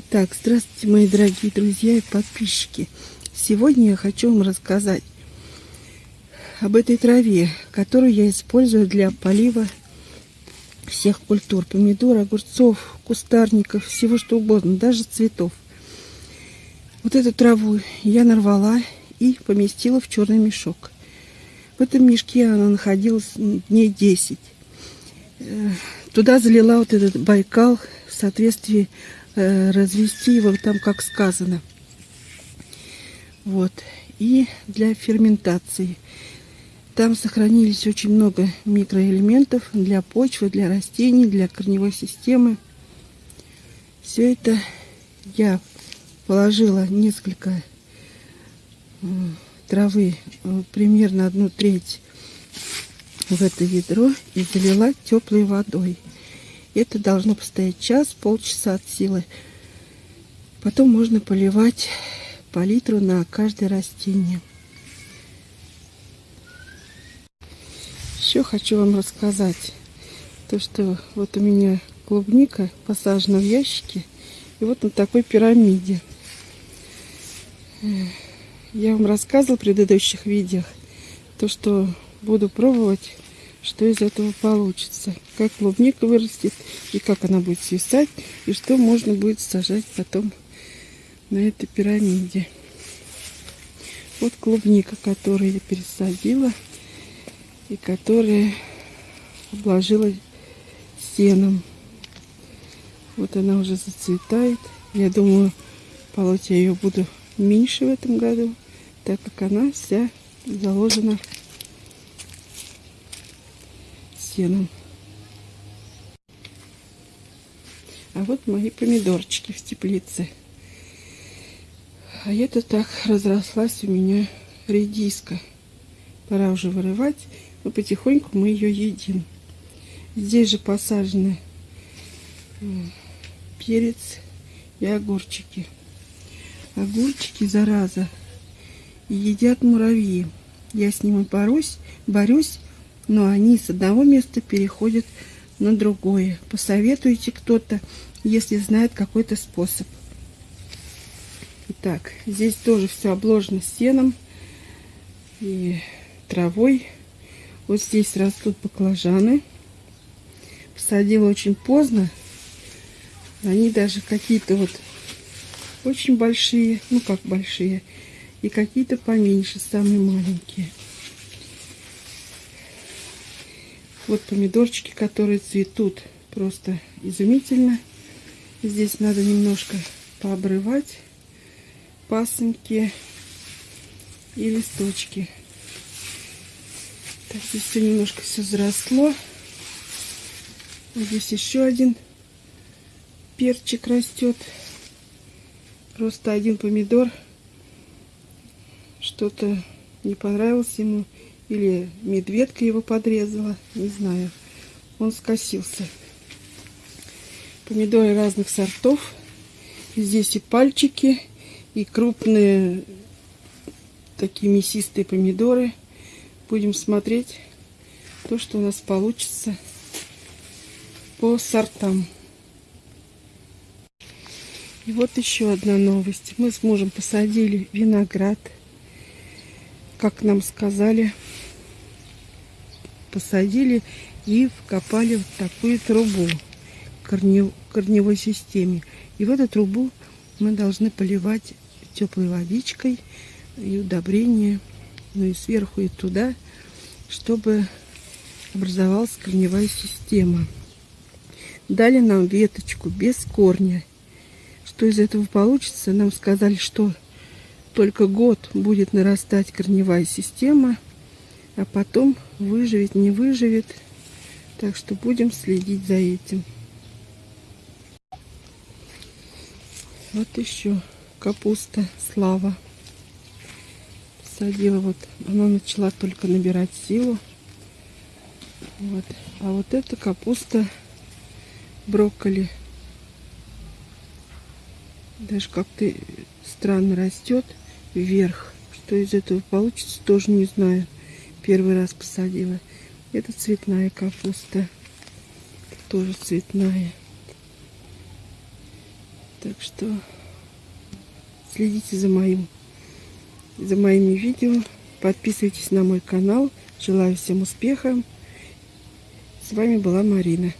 Итак, здравствуйте, мои дорогие друзья и подписчики. Сегодня я хочу вам рассказать об этой траве, которую я использую для полива всех культур. Помидор, огурцов, кустарников, всего что угодно, даже цветов. Вот эту траву я нарвала и поместила в черный мешок. В этом мешке она находилась дней 10. Туда залила вот этот байкал в соответствии Э, развести его там, как сказано. Вот. И для ферментации. Там сохранились очень много микроэлементов для почвы, для растений, для корневой системы. Все это я положила несколько травы, э, примерно одну треть в это ведро и залила теплой водой. Это должно постоять час, полчаса от силы. Потом можно поливать по литру на каждое растение. Еще хочу вам рассказать то, что вот у меня клубника посажена в ящике. И вот на такой пирамиде. Я вам рассказывала в предыдущих видео, то, что буду пробовать что из этого получится. Как клубника вырастет, и как она будет свисать, и что можно будет сажать потом на этой пирамиде. Вот клубника, которую я пересадила, и которая обложила сеном. Вот она уже зацветает. Я думаю, полоть я ее буду меньше в этом году, так как она вся заложена сеном. А вот мои помидорчики в теплице. А это так разрослась у меня редиска. Пора уже вырывать, но потихоньку мы ее едим. Здесь же посажены перец и огурчики. Огурчики, зараза, едят муравьи. Я с ними борюсь, борюсь, но они с одного места переходят на другое. Посоветуйте кто-то, если знает какой-то способ. Итак, здесь тоже все обложено сеном и травой. Вот здесь растут баклажаны. Посадила очень поздно. Они даже какие-то вот очень большие, ну как большие, и какие-то поменьше, самые маленькие. Вот помидорчики, которые цветут просто изумительно. Здесь надо немножко пообрывать пасынки и листочки. Так, здесь все немножко все заросло. Вот здесь еще один перчик растет. Просто один помидор. Что-то не понравилось ему. Или медведка его подрезала, не знаю. Он скосился. Помидоры разных сортов. Здесь и пальчики, и крупные такие мясистые помидоры. Будем смотреть то, что у нас получится по сортам. И вот еще одна новость. Мы с мужем посадили виноград. Как нам сказали, посадили и вкопали в такую трубу корнев, корневой системе. И в эту трубу мы должны поливать теплой водичкой и удобрения, ну и сверху и туда, чтобы образовалась корневая система. Дали нам веточку без корня. Что из этого получится? Нам сказали, что только год будет нарастать корневая система – а потом выживет, не выживет. Так что будем следить за этим. Вот еще капуста слава. Садила вот, она начала только набирать силу. Вот. А вот эта капуста брокколи даже как-то странно растет вверх. Что из этого получится, тоже не знаю первый раз посадила. Это цветная капуста. Тоже цветная. Так что следите за моим за моими видео. Подписывайтесь на мой канал. Желаю всем успеха. С вами была Марина.